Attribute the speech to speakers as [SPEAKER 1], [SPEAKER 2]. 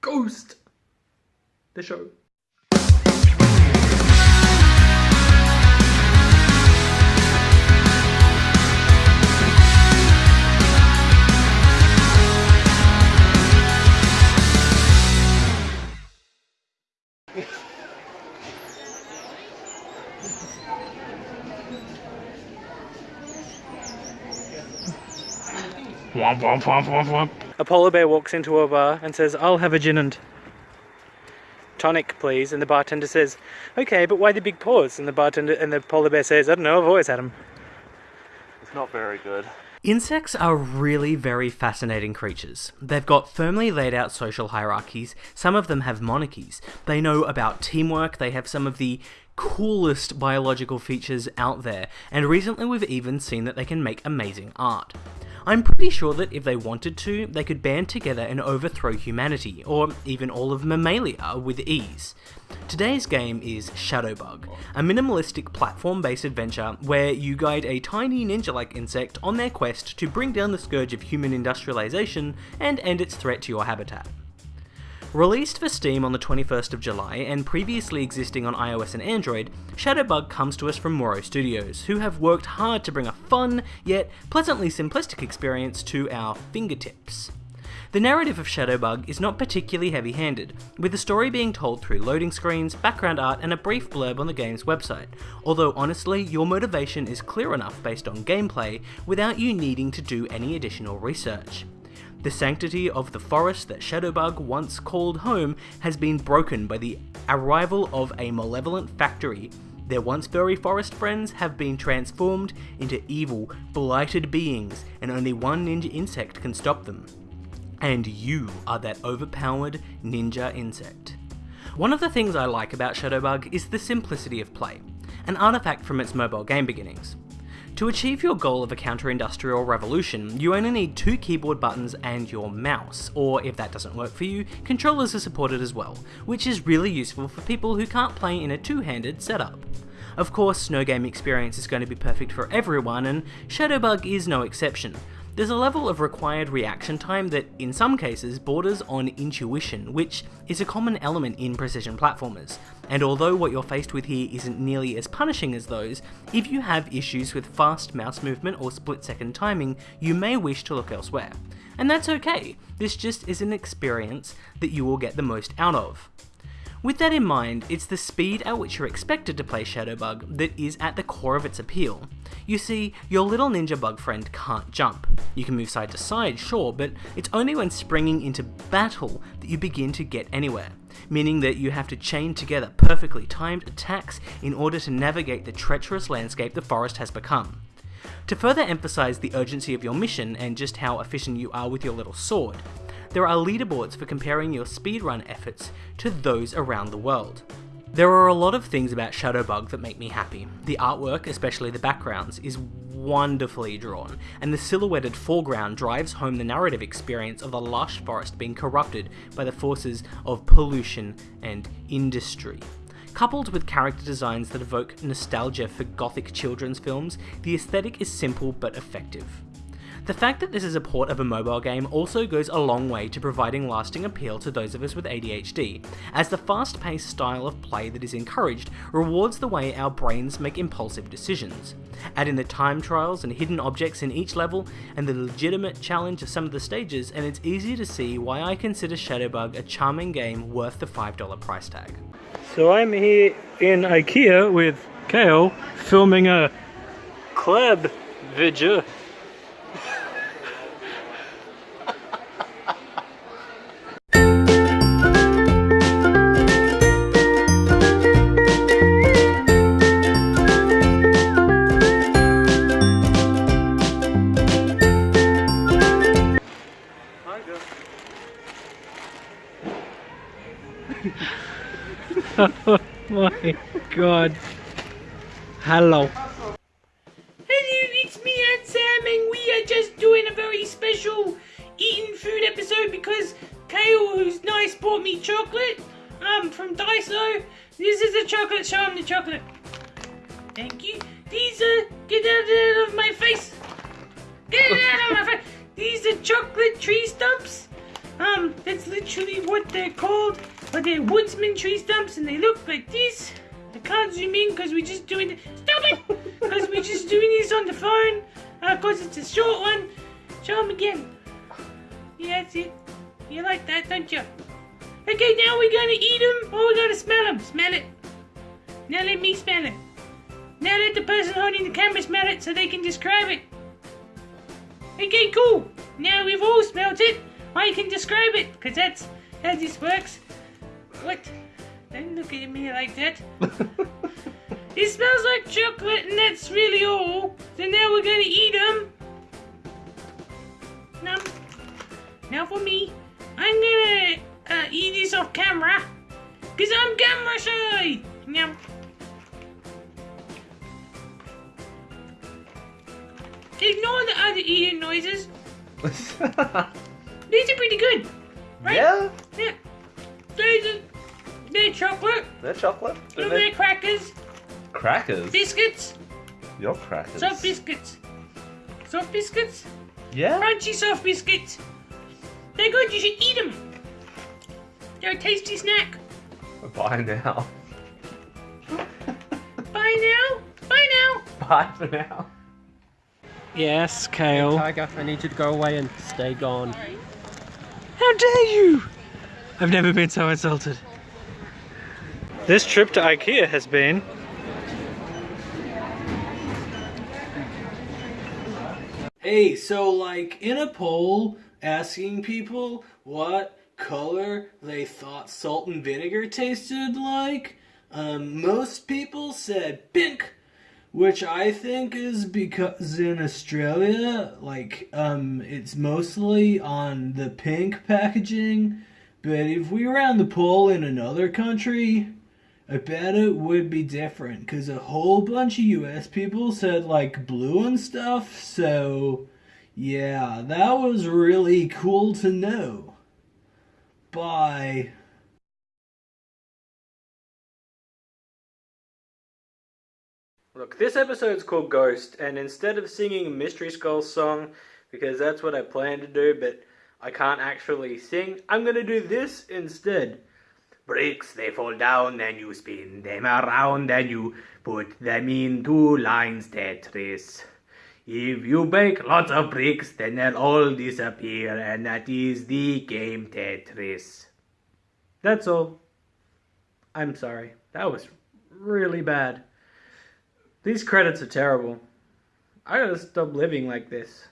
[SPEAKER 1] Ghost. The show. Womp womp womp womp womp. A polar bear walks into a bar and says, I'll have a gin and tonic, please. And the bartender says, Okay, but why the big paws? And the bartender and the polar bear says, I don't know, I've always had them.
[SPEAKER 2] It's not very good.
[SPEAKER 3] Insects are really very fascinating creatures. They've got firmly laid out social hierarchies, some of them have monarchies. They know about teamwork, they have some of the coolest biological features out there, and recently we've even seen that they can make amazing art. I'm pretty sure that if they wanted to, they could band together and overthrow humanity, or even all of Mammalia, with ease. Today's game is Shadowbug, a minimalistic platform based adventure where you guide a tiny ninja like insect on their quest to bring down the scourge of human industrialization and end its threat to your habitat. Released for Steam on the 21st of July and previously existing on iOS and Android, Shadowbug comes to us from Muro Studios, who have worked hard to bring a fun, yet pleasantly simplistic experience to our fingertips. The narrative of Shadowbug is not particularly heavy handed, with the story being told through loading screens, background art, and a brief blurb on the game's website, although honestly, your motivation is clear enough based on gameplay without you needing to do any additional research. The sanctity of the forest that Shadowbug once called home has been broken by the arrival of a malevolent factory. Their once furry forest friends have been transformed into evil, blighted beings, and only one ninja insect can stop them. And you are that overpowered ninja insect. One of the things I like about Shadowbug is the simplicity of play, an artifact from its mobile game beginnings. To achieve your goal of a counter-industrial revolution, you only need two keyboard buttons and your mouse, or if that doesn't work for you, controllers are supported as well, which is really useful for people who can't play in a two-handed setup. Of course, no game experience is going to be perfect for everyone, and Shadowbug is no exception, there's a level of required reaction time that, in some cases, borders on intuition, which is a common element in precision platformers. And although what you're faced with here isn't nearly as punishing as those, if you have issues with fast mouse movement or split second timing, you may wish to look elsewhere. And that's okay, this just is an experience that you will get the most out of. With that in mind, it's the speed at which you're expected to play Shadowbug that is at the core of its appeal. You see, your little ninja bug friend can't jump. You can move side to side, sure, but it's only when springing into battle that you begin to get anywhere, meaning that you have to chain together perfectly timed attacks in order to navigate the treacherous landscape the forest has become. To further emphasize the urgency of your mission and just how efficient you are with your little sword, there are leaderboards for comparing your speedrun efforts to those around the world. There are a lot of things about Shadowbug that make me happy. The artwork, especially the backgrounds, is wonderfully drawn, and the silhouetted foreground drives home the narrative experience of the lush forest being corrupted by the forces of pollution and industry. Coupled with character designs that evoke nostalgia for gothic children's films, the aesthetic is simple but effective. The fact that this is a port of a mobile game also goes a long way to providing lasting appeal to those of us with ADHD, as the fast paced style of play that is encouraged rewards the way our brains make impulsive decisions. Add in the time trials and hidden objects in each level, and the legitimate challenge of some of the stages, and it's easy to see why I consider Shadowbug a charming game worth the $5 price tag. So I'm here in IKEA with Kale filming a club video oh my god. Hello.
[SPEAKER 4] Hello, it's me and Sam, and we are just doing a very special eating food episode because Kale, who's nice, bought me chocolate um, from Daiso. This is a chocolate, show him the chocolate. Thank you. These are, get out of my face. Get out of my face. These are chocolate tree stumps Um, that's literally what they're called. But they're woodsman tree stumps and they look like this. I can't zoom in because we're just doing. Stop it! Because we're just doing this on the phone. Uh, cause it's a short one. Show them again. Yeah, that's it. You like that, don't you? Okay, now we're gonna eat them or we're gonna smell them. Smell it. Now let me smell it. Now let the person holding the camera smell it so they can describe it. Okay, cool. Now we've all smelt it. I can describe it, because that's how this works. What? Don't look at me like that. it smells like chocolate, and that's really all. So now we're gonna eat them. Now, now for me, I'm gonna uh, eat this off camera, because I'm camera shy. Now. Ignore the other eating noises. These are pretty good. Right?
[SPEAKER 2] Yeah,
[SPEAKER 4] Yeah. These are they're chocolate,
[SPEAKER 2] they're chocolate. They're
[SPEAKER 4] they're crackers,
[SPEAKER 2] crackers.
[SPEAKER 4] biscuits,
[SPEAKER 2] Your crackers.
[SPEAKER 4] soft biscuits. Soft biscuits?
[SPEAKER 2] Yeah.
[SPEAKER 4] Crunchy soft biscuits. They're good, you should eat them. They're a tasty snack.
[SPEAKER 2] Bye now.
[SPEAKER 4] Bye now. Bye now.
[SPEAKER 2] Bye for now.
[SPEAKER 1] Yes, Kale.
[SPEAKER 5] Tiger, I need you to go away and stay gone.
[SPEAKER 1] How dare you! I've never been so insulted. This trip to IKEA has been.
[SPEAKER 3] Hey, so like in a poll asking people what color they thought salt and vinegar tasted like, um, most people said pink, which I think is because in Australia, like, um, it's mostly on the pink packaging. But if we ran the poll in another country, I bet it would be different because a whole bunch of US people said like blue and stuff, so yeah, that was really cool to know. Bye. Look, this episode's called Ghost, and instead of singing Mystery Skull's song, because that's what I plan to do, but I can't actually sing, I'm gonna do this instead. Bricks, they fall down, and you spin them around, and you put them into lines Tetris. If you break lots of bricks, then they'll all disappear, and that is the game Tetris. That's all. I'm sorry. That was really bad. These credits are terrible. I gotta stop living like this.